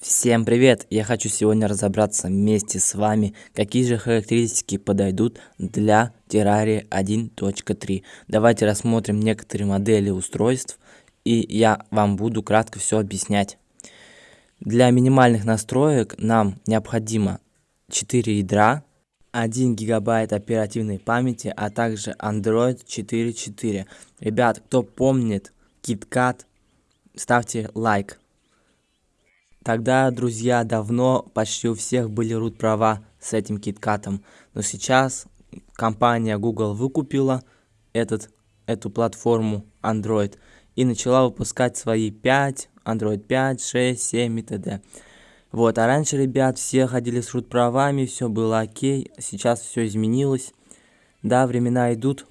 Всем привет! Я хочу сегодня разобраться вместе с вами, какие же характеристики подойдут для Terraria 1.3. Давайте рассмотрим некоторые модели устройств, и я вам буду кратко все объяснять. Для минимальных настроек нам необходимо 4 ядра, 1 гигабайт оперативной памяти, а также Android 4.4. Ребят, кто помнит KitKat, ставьте лайк. Тогда, друзья, давно почти у всех были root права с этим киткатом. Но сейчас компания Google выкупила этот, эту платформу Android и начала выпускать свои 5, Android 5, 6, 7 и т.д. Вот, а раньше, ребят, все ходили с root правами, все было окей, сейчас все изменилось. Да, времена идут.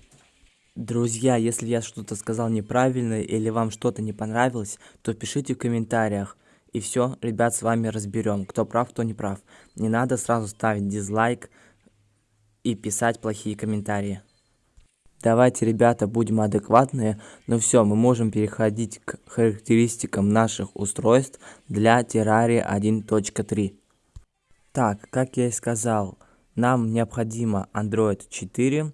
Друзья, если я что-то сказал неправильно или вам что-то не понравилось, то пишите в комментариях. И все, ребят, с вами разберем, кто прав, кто не прав. Не надо сразу ставить дизлайк и писать плохие комментарии. Давайте, ребята, будем адекватные. Ну все, мы можем переходить к характеристикам наших устройств для Terraria 1.3. Так, как я и сказал, нам необходимо Android 4,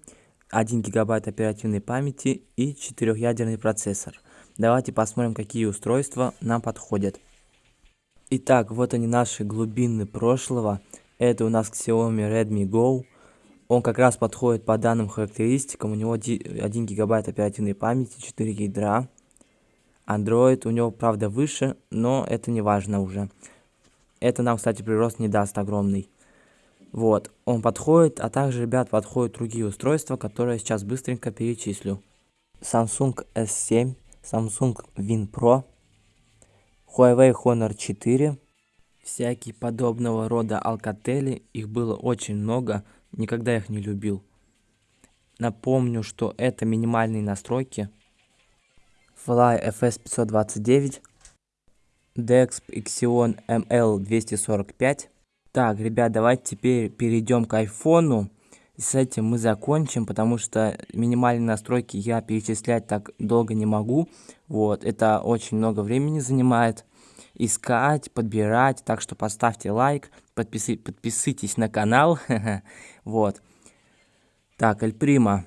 1 гигабайт оперативной памяти и 4-ядерный процессор. Давайте посмотрим, какие устройства нам подходят. Итак, вот они наши глубины прошлого. Это у нас Xiaomi Redmi Go. Он как раз подходит по данным характеристикам. У него 1 гигабайт оперативной памяти, 4 ядра. Android у него, правда, выше, но это не важно уже. Это нам, кстати, прирост не даст огромный. Вот, он подходит, а также, ребят, подходят другие устройства, которые я сейчас быстренько перечислю. Samsung S7, Samsung Win Pro, Huawei Honor 4, всякие подобного рода Alcatel, их было очень много, никогда их не любил. Напомню, что это минимальные настройки. Fly FS529, Dexp Ixion ML245. Так, ребят, давайте теперь перейдем к айфону. С этим мы закончим, потому что минимальные настройки я перечислять так долго не могу. Вот, это очень много времени занимает искать, подбирать, так что поставьте лайк, подписи, подписывайтесь на канал, вот. Так, Эль Прима,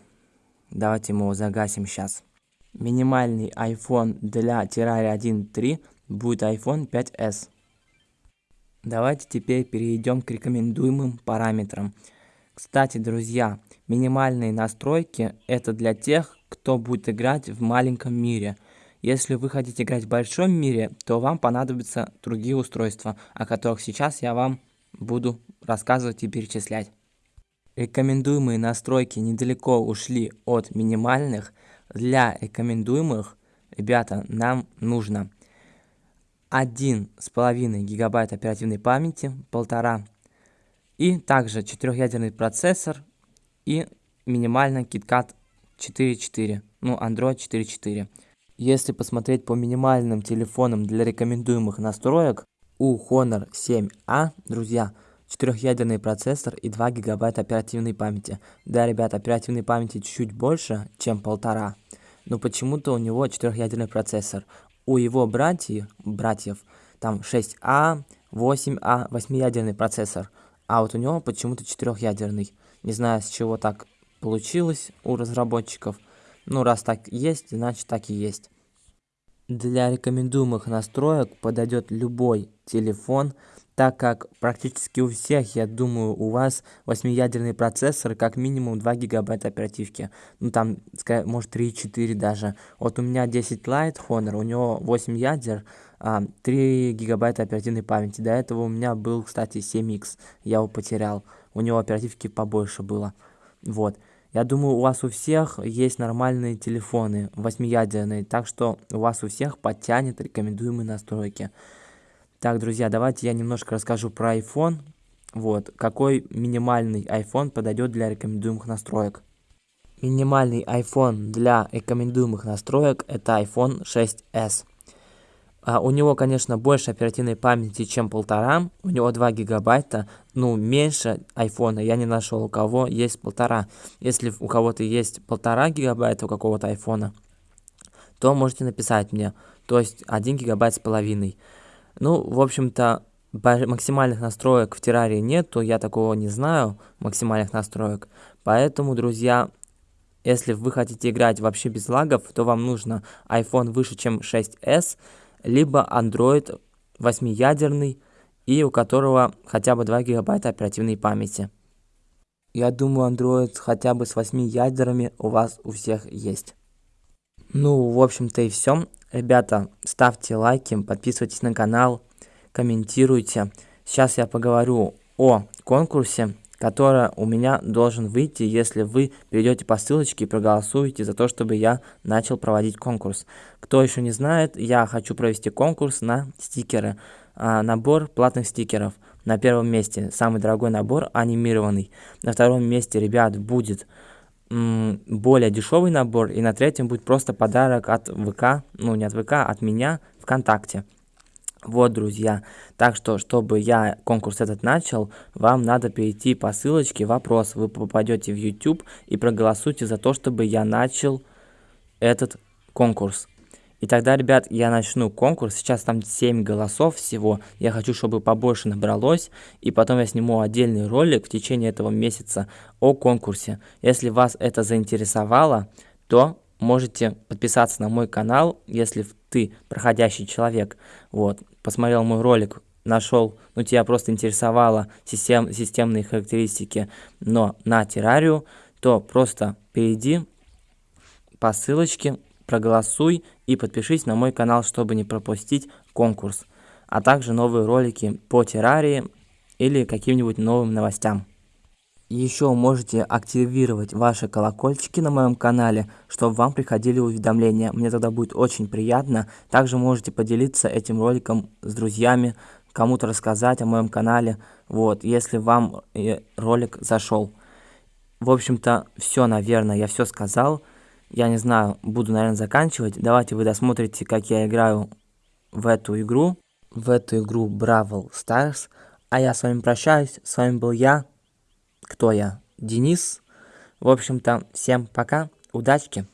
давайте мы его загасим сейчас. Минимальный iPhone для Terraria 1.3 будет iPhone 5s. Давайте теперь перейдем к рекомендуемым параметрам. Кстати, друзья, минимальные настройки это для тех, кто будет играть в маленьком мире – если вы хотите играть в большом мире, то вам понадобятся другие устройства, о которых сейчас я вам буду рассказывать и перечислять. Рекомендуемые настройки недалеко ушли от минимальных. Для рекомендуемых, ребята, нам нужно 1,5 гигабайт оперативной памяти, полтора, и также 4-ядерный процессор и минимально KitKat 4.4, ну Android 4.4. Если посмотреть по минимальным телефонам для рекомендуемых настроек, у Honor 7A, друзья, 4-ядерный процессор и 2 гигабайта оперативной памяти. Да, ребят, оперативной памяти чуть больше, чем полтора, но почему-то у него 4-ядерный процессор. У его братьев, братьев там 6А, 8А, 8-ядерный процессор, а вот у него почему-то 4-ядерный. Не знаю, с чего так получилось у разработчиков – ну, раз так есть, значит так и есть. Для рекомендуемых настроек подойдет любой телефон, так как практически у всех, я думаю, у вас 8-ядерный процессор, как минимум 2 гигабайта оперативки. Ну, там, может, 3-4 даже. Вот у меня 10 Lite Honor, у него 8 ядер, 3 а, гигабайта оперативной памяти. До этого у меня был, кстати, 7X, я его потерял. У него оперативки побольше было. Вот. Я думаю, у вас у всех есть нормальные телефоны, восьмиядерные, так что у вас у всех подтянет рекомендуемые настройки. Так, друзья, давайте я немножко расскажу про iPhone. Вот, какой минимальный iPhone подойдет для рекомендуемых настроек. Минимальный iPhone для рекомендуемых настроек это iPhone 6s. А, у него, конечно, больше оперативной памяти, чем полтора. У него 2 гигабайта. Ну, меньше айфона я не нашел. У кого есть полтора. Если у кого-то есть полтора гигабайта у какого-то айфона, то можете написать мне. То есть 1 гигабайт с половиной. Ну, в общем-то, максимальных настроек в террарии нет, то я такого не знаю, максимальных настроек. Поэтому, друзья, если вы хотите играть вообще без лагов, то вам нужно iPhone выше, чем 6s, либо Android 8-ядерный, и у которого хотя бы 2 гигабайта оперативной памяти. Я думаю, Android хотя бы с 8 ядерами у вас у всех есть. Ну, в общем-то и все. Ребята, ставьте лайки, подписывайтесь на канал, комментируйте. Сейчас я поговорю о конкурсе, который у меня должен выйти, если вы перейдете по ссылочке и проголосуете за то, чтобы я начал проводить конкурс. Кто еще не знает, я хочу провести конкурс на стикеры. А, набор платных стикеров. На первом месте самый дорогой набор анимированный. На втором месте, ребят, будет более дешевый набор. И на третьем будет просто подарок от ВК, ну не от ВК, от меня ВКонтакте. Вот, друзья, так что, чтобы я конкурс этот начал, вам надо перейти по ссылочке «Вопрос». Вы попадете в YouTube и проголосуйте за то, чтобы я начал этот конкурс. И тогда, ребят, я начну конкурс. Сейчас там 7 голосов всего. Я хочу, чтобы побольше набралось. И потом я сниму отдельный ролик в течение этого месяца о конкурсе. Если вас это заинтересовало, то можете подписаться на мой канал, если ты проходящий человек. Вот, посмотрел мой ролик, нашел, ну тебя просто интересовало систем, системные характеристики, но на террарию, то просто перейди по ссылочке, проголосуй и подпишись на мой канал, чтобы не пропустить конкурс, а также новые ролики по террарии или каким-нибудь новым новостям. Еще можете активировать ваши колокольчики на моем канале, чтобы вам приходили уведомления. Мне тогда будет очень приятно. Также можете поделиться этим роликом с друзьями, кому-то рассказать о моем канале, вот, если вам э, ролик зашел. В общем-то, все, наверное, я все сказал. Я не знаю, буду, наверное, заканчивать. Давайте вы досмотрите, как я играю в эту игру. В эту игру Бравл Stars. А я с вами прощаюсь. С вами был я. Кто я? Денис. В общем-то, всем пока. Удачки.